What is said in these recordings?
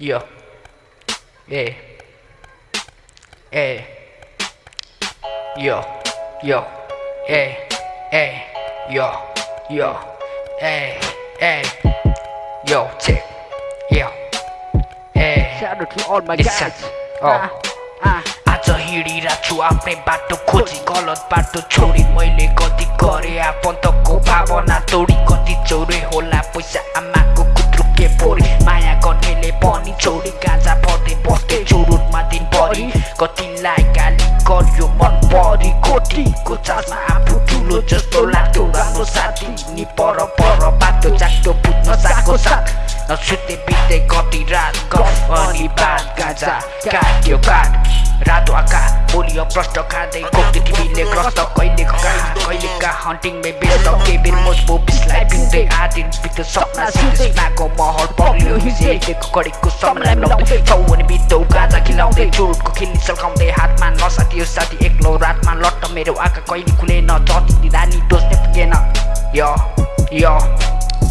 Yo. Hey. Hey. Yo. Yo. Hey. Hey. Yo. Yo. Hey. Hey. Yo. Check. Yo. Hey. Shout out to all my Listen. guys. Oh. Ah, ah. आज हिँडिरहेको छु आफ्नै बाटो खोजी गलत बाटो छोडी मैले गति गरेँ आफन्तको छोडी गाजा पर्दै बस्दै चुरुटमा दिनभरि कतिलाई गाली गर्यो मन परी कोटीको चासमा आफू ठुलो जस्तो लाग्थ्यो राम्रो साथी नि पर पर बाटो चाटो बुझ्न साको साथ नसुत्दै बित्दै कति रात गफ अनि बात गाजा काट्यो काट रातो आकाश बोलियो प्रष्ट खाँदै टिभीले ग्रस्त कहिले कहाँ कहिले कहाँ हन्टिङमै बेच्छ केही बेर मोजबो बिसलाई पिउँदै आदिन बित्यो सपना सिद्धिसनाको महल पग्लियो हिजेको कडेको समलाई मिलाउँदै छौ अनि बित्दौ गाजा खिलाउँदै चुरुटको खिल्ली सल्काउँदै हातमा नसाथी यो साथी एक्लो रातमा लट्ट मेरो आँखा कहिले खुलेन जति दिँदा नि डोस्ने पुगेन। य य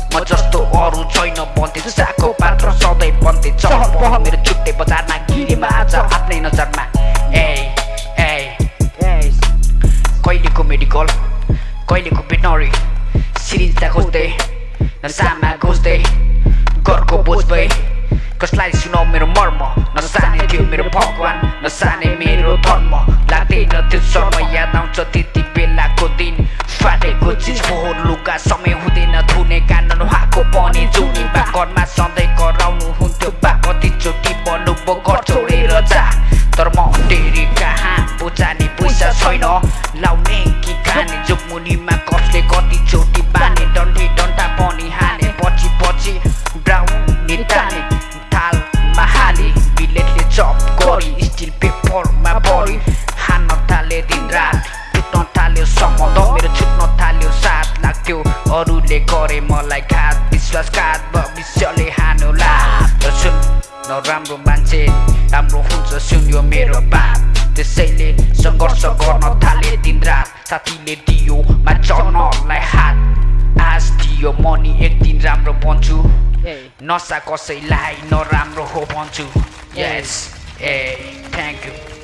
म जस्तो अरू छैन बन्दै साको पात्र सधैँ बन्दै चहल मेरो छुट्टै बजारमा मेडिकल कहिलेको भेटनरी सिरिन्जता खोज्दै नसामा खोज्दै घरको बोझ भए कसलाई सुनाउ मेरो मर्म नसाने थियो मेरो भगवान नसाने मेरो धर्म लाग्दैन त्यो समय याद आउँछ त्यति बेलाको दिन। फाटेको चिज फोहोर लुगा समय हुँदैन धुने कान नुहाएको पनि जुनी घरमा सधैँ कराउनु हुन्थ्यो बा कतिचोटि बन्नु घर छोडेर जा तर म टेरी कहाँ बुझाने पैसा छैन लाउने जोगमुनिमा कसले कतिचोटि बाने डन्डे डन्डा पनि हाने पछि पछि ब्राउन ताने थालमा हाले बिलेटले चप गरी स्टिल पेपरमा भरि हान्न थाले दिन रात टुट्न थाल्यो सम्बन्ध मेरो छुट्न थाल्यो साथ लाग्थ्यो अरूले गरे मलाई घात विश्वासघात भविष्यले हानुला र सुन नराम्रो मान्छे राम्रो हुन्छ सुन्यो मेरो बात त्यसैले सङ्घर्ष गर्न थाले दिन रात साथीले दियो मा चढ्नलाई हात आज दियो मनी एक दिन राम्रो बन्छु. नसा कसैलाई नराम्रो हो भन्छु यस ए थ्याङ्क यू